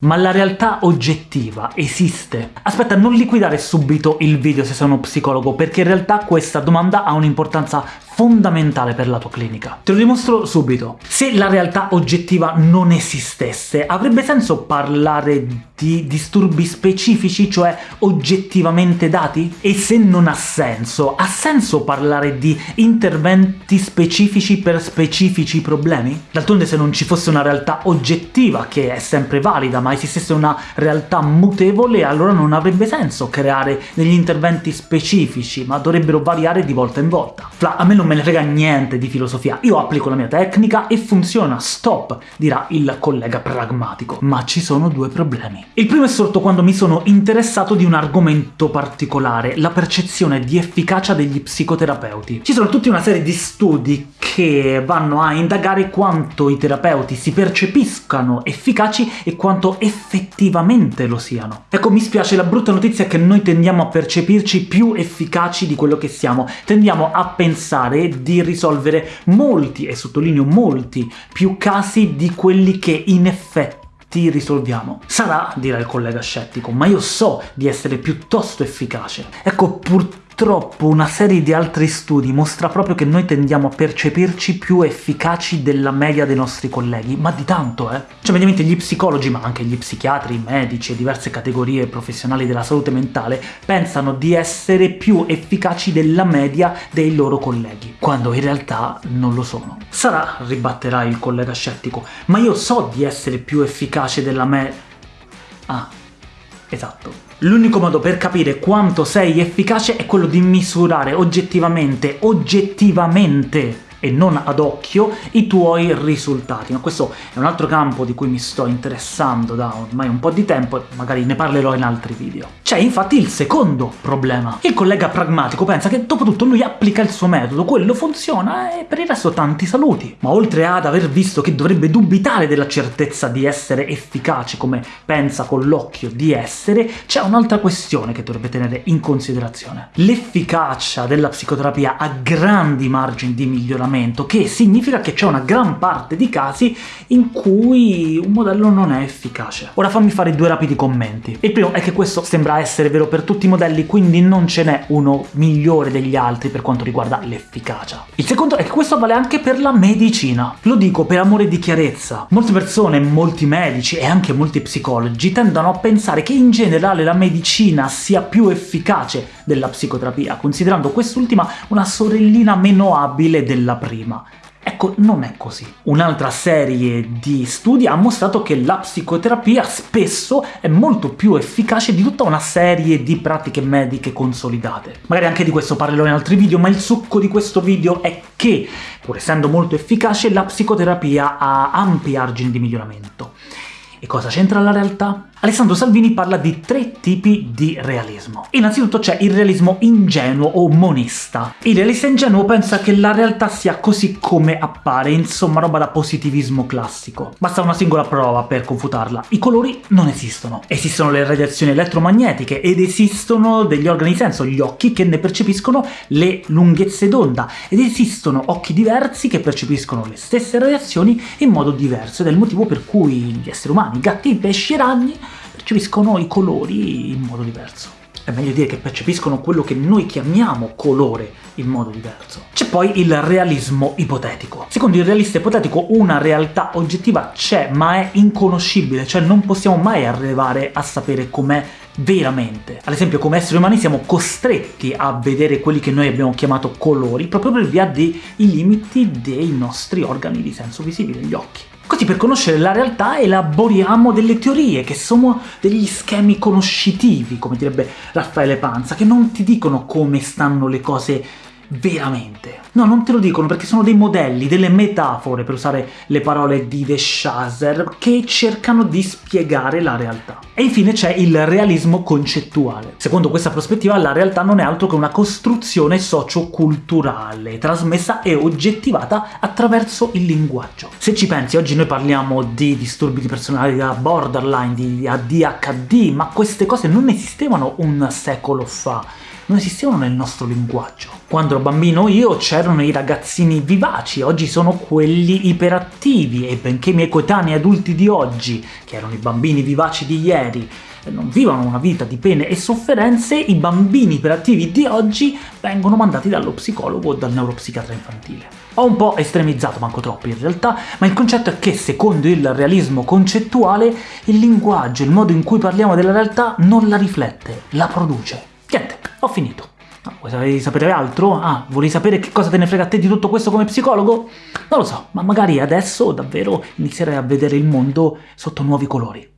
Ma la realtà oggettiva esiste? Aspetta, non liquidare subito il video se sei uno psicologo, perché in realtà questa domanda ha un'importanza fondamentale per la tua clinica. Te lo dimostro subito. Se la realtà oggettiva non esistesse, avrebbe senso parlare di disturbi specifici, cioè oggettivamente dati? E se non ha senso, ha senso parlare di interventi specifici per specifici problemi? D'altronde se non ci fosse una realtà oggettiva, che è sempre valida, ma esistesse una realtà mutevole, allora non avrebbe senso creare degli interventi specifici, ma dovrebbero variare di volta in volta. Fla, a me non me ne frega niente di filosofia, io applico la mia tecnica e funziona, stop, dirà il collega pragmatico. Ma ci sono due problemi. Il primo è sorto quando mi sono interessato di un argomento particolare, la percezione di efficacia degli psicoterapeuti. Ci sono tutta una serie di studi che vanno a indagare quanto i terapeuti si percepiscano efficaci e quanto effettivamente lo siano. Ecco, mi spiace, la brutta notizia è che noi tendiamo a percepirci più efficaci di quello che siamo, tendiamo a pensare di risolvere molti, e sottolineo molti, più casi di quelli che in effetti risolviamo. Sarà, dirà il collega scettico, ma io so di essere piuttosto efficace. Ecco, purtroppo Purtroppo una serie di altri studi mostra proprio che noi tendiamo a percepirci più efficaci della media dei nostri colleghi, ma di tanto, eh! Cioè, mediamente gli psicologi, ma anche gli psichiatri, i medici e diverse categorie professionali della salute mentale pensano di essere più efficaci della media dei loro colleghi, quando in realtà non lo sono. Sarà, ribatterà il collega scettico, ma io so di essere più efficace della me... Ah, esatto. L'unico modo per capire quanto sei efficace è quello di misurare oggettivamente, oggettivamente e non ad occhio i tuoi risultati. Ma questo è un altro campo di cui mi sto interessando da ormai un po' di tempo e magari ne parlerò in altri video. C'è infatti il secondo problema. Il collega pragmatico pensa che dopo tutto lui applica il suo metodo, quello funziona e per il resto tanti saluti. Ma oltre ad aver visto che dovrebbe dubitare della certezza di essere efficace come pensa con l'occhio di essere, c'è un'altra questione che dovrebbe tenere in considerazione. L'efficacia della psicoterapia ha grandi margini di miglioramento ragionamento, che significa che c'è una gran parte di casi in cui un modello non è efficace. Ora fammi fare due rapidi commenti. Il primo è che questo sembra essere vero per tutti i modelli, quindi non ce n'è uno migliore degli altri per quanto riguarda l'efficacia. Il secondo è che questo vale anche per la medicina. Lo dico per amore di chiarezza. Molte persone, molti medici e anche molti psicologi tendono a pensare che in generale la medicina sia più efficace della psicoterapia, considerando quest'ultima una sorellina meno abile della prima. Ecco, non è così. Un'altra serie di studi ha mostrato che la psicoterapia spesso è molto più efficace di tutta una serie di pratiche mediche consolidate. Magari anche di questo parlerò in altri video, ma il succo di questo video è che, pur essendo molto efficace, la psicoterapia ha ampi argini di miglioramento. E cosa c'entra la realtà? Alessandro Salvini parla di tre tipi di realismo. Innanzitutto c'è il realismo ingenuo o monista. Il realista ingenuo pensa che la realtà sia così come appare, insomma roba da positivismo classico. Basta una singola prova per confutarla. I colori non esistono. Esistono le radiazioni elettromagnetiche ed esistono degli organi di senso, gli occhi, che ne percepiscono le lunghezze d'onda, ed esistono occhi diversi che percepiscono le stesse radiazioni in modo diverso, ed è il motivo per cui gli esseri umani, gatti, pesci e ragni percepiscono i colori in modo diverso. È meglio dire che percepiscono quello che noi chiamiamo colore in modo diverso. C'è poi il realismo ipotetico. Secondo il realista ipotetico una realtà oggettiva c'è, ma è inconoscibile, cioè non possiamo mai arrivare a sapere com'è veramente. Ad esempio come esseri umani siamo costretti a vedere quelli che noi abbiamo chiamato colori proprio per via dei limiti dei nostri organi di senso visibile, gli occhi. Così per conoscere la realtà elaboriamo delle teorie, che sono degli schemi conoscitivi, come direbbe Raffaele Panza, che non ti dicono come stanno le cose veramente. No, non te lo dicono perché sono dei modelli, delle metafore, per usare le parole di De Chaser, che cercano di spiegare la realtà. E infine c'è il realismo concettuale. Secondo questa prospettiva la realtà non è altro che una costruzione socioculturale, trasmessa e oggettivata attraverso il linguaggio. Se ci pensi, oggi noi parliamo di disturbi di personalità borderline, di ADHD, ma queste cose non esistevano un secolo fa non esistevano nel nostro linguaggio. Quando ero bambino io c'erano i ragazzini vivaci, oggi sono quelli iperattivi, e benché i miei coetanei adulti di oggi, che erano i bambini vivaci di ieri, non vivono una vita di pene e sofferenze, i bambini iperattivi di oggi vengono mandati dallo psicologo o dal neuropsichiatra infantile. Ho un po' estremizzato, manco troppo in realtà, ma il concetto è che, secondo il realismo concettuale, il linguaggio, il modo in cui parliamo della realtà non la riflette, la produce. Ho finito. No, vuoi sapere altro? Ah, vuoi sapere che cosa te ne frega a te di tutto questo come psicologo? Non lo so, ma magari adesso davvero inizierai a vedere il mondo sotto nuovi colori.